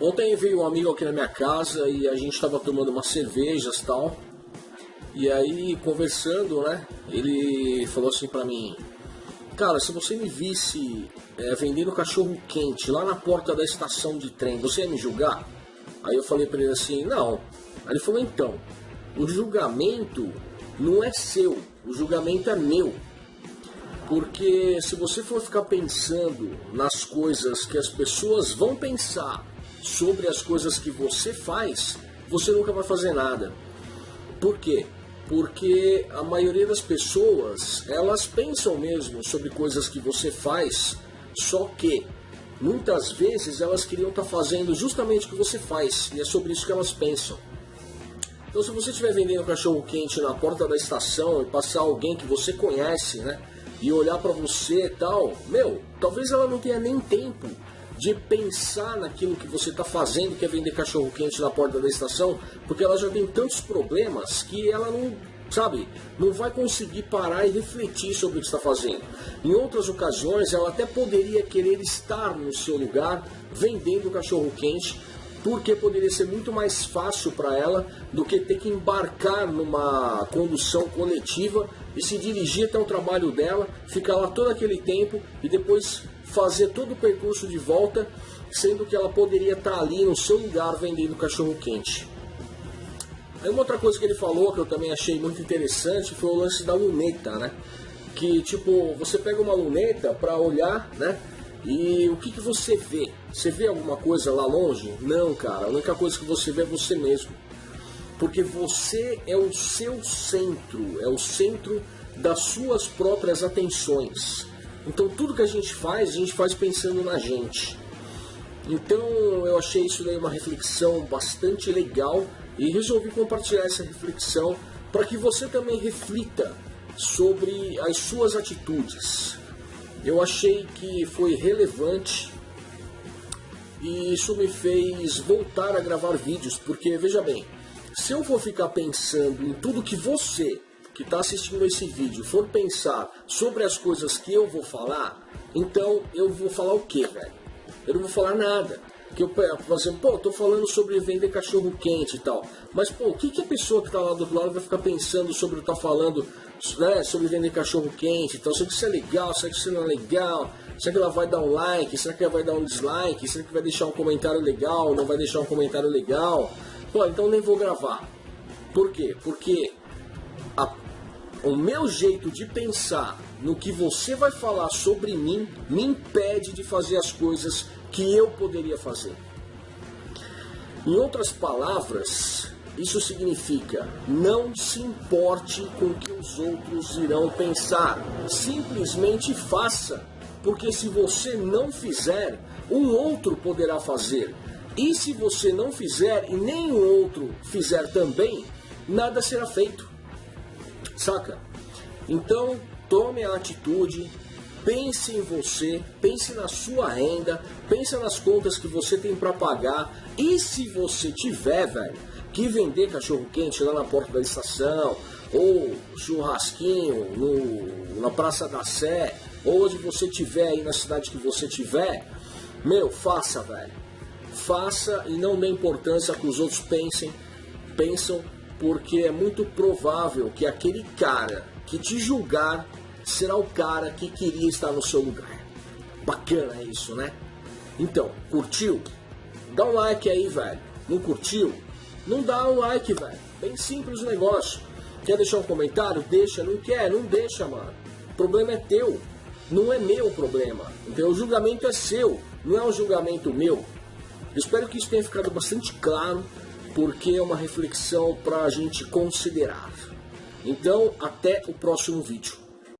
Ontem veio um amigo aqui na minha casa e a gente estava tomando umas cervejas e tal. E aí, conversando, né? Ele falou assim pra mim: Cara, se você me visse é, vendendo cachorro quente lá na porta da estação de trem, você ia me julgar? Aí eu falei pra ele assim: Não. Aí ele falou: Então, o julgamento não é seu, o julgamento é meu. Porque se você for ficar pensando nas coisas que as pessoas vão pensar sobre as coisas que você faz, você nunca vai fazer nada. Por quê? Porque a maioria das pessoas, elas pensam mesmo sobre coisas que você faz, só que muitas vezes elas queriam estar tá fazendo justamente o que você faz, e é sobre isso que elas pensam. Então se você estiver vendendo cachorro quente na porta da estação e passar alguém que você conhece, né, e olhar para você e tal, meu, talvez ela não tenha nem tempo de pensar naquilo que você está fazendo, que é vender cachorro quente na porta da estação, porque ela já tem tantos problemas que ela não, sabe, não vai conseguir parar e refletir sobre o que está fazendo. Em outras ocasiões, ela até poderia querer estar no seu lugar vendendo cachorro quente, porque poderia ser muito mais fácil para ela do que ter que embarcar numa condução coletiva e se dirigir até o trabalho dela, ficar lá todo aquele tempo e depois fazer todo o percurso de volta, sendo que ela poderia estar ali no seu lugar vendendo cachorro quente. Aí uma outra coisa que ele falou que eu também achei muito interessante foi o lance da luneta, né? Que tipo, você pega uma luneta para olhar, né? E o que, que você vê? Você vê alguma coisa lá longe? Não, cara. A única coisa que você vê é você mesmo. Porque você é o seu centro, é o centro das suas próprias atenções. Então tudo que a gente faz, a gente faz pensando na gente. Então eu achei isso daí uma reflexão bastante legal e resolvi compartilhar essa reflexão para que você também reflita sobre as suas atitudes. Eu achei que foi relevante e isso me fez voltar a gravar vídeos, porque veja bem, se eu for ficar pensando em tudo que você que está assistindo esse vídeo for pensar sobre as coisas que eu vou falar, então eu vou falar o que, velho? Eu não vou falar nada. Que eu, por exemplo, pô, tô falando sobre vender cachorro quente e tal. Mas, pô, o que, que a pessoa que está lá do outro lado vai ficar pensando sobre estar tá falando né, sobre vender cachorro quente? Então, será que isso é legal? Será que isso não é legal? Será que ela vai dar um like? Será que ela vai dar um dislike? Será que vai deixar um comentário legal? Não vai deixar um comentário legal? Pô, então nem vou gravar. Por quê? Porque a o meu jeito de pensar no que você vai falar sobre mim me impede de fazer as coisas que eu poderia fazer. Em outras palavras, isso significa não se importe com o que os outros irão pensar. Simplesmente faça, porque se você não fizer, um outro poderá fazer. E se você não fizer e nenhum outro fizer também, nada será feito. Saca? Então, tome a atitude, pense em você, pense na sua renda, pense nas contas que você tem para pagar. E se você tiver, velho, que vender cachorro quente lá na porta da estação, ou churrasquinho no, na Praça da Sé, ou onde você tiver aí na cidade que você tiver, meu, faça, velho. Faça e não dê importância que os outros pensem, pensam porque é muito provável que aquele cara que te julgar será o cara que queria estar no seu lugar. Bacana isso, né? Então, curtiu? Dá um like aí, velho. Não curtiu? Não dá um like, velho. Bem simples o negócio. Quer deixar um comentário? Deixa. Não quer? Não deixa, mano. O problema é teu. Não é meu problema. Então, o julgamento é seu. Não é um julgamento meu. espero que isso tenha ficado bastante claro porque é uma reflexão para a gente considerar. Então, até o próximo vídeo.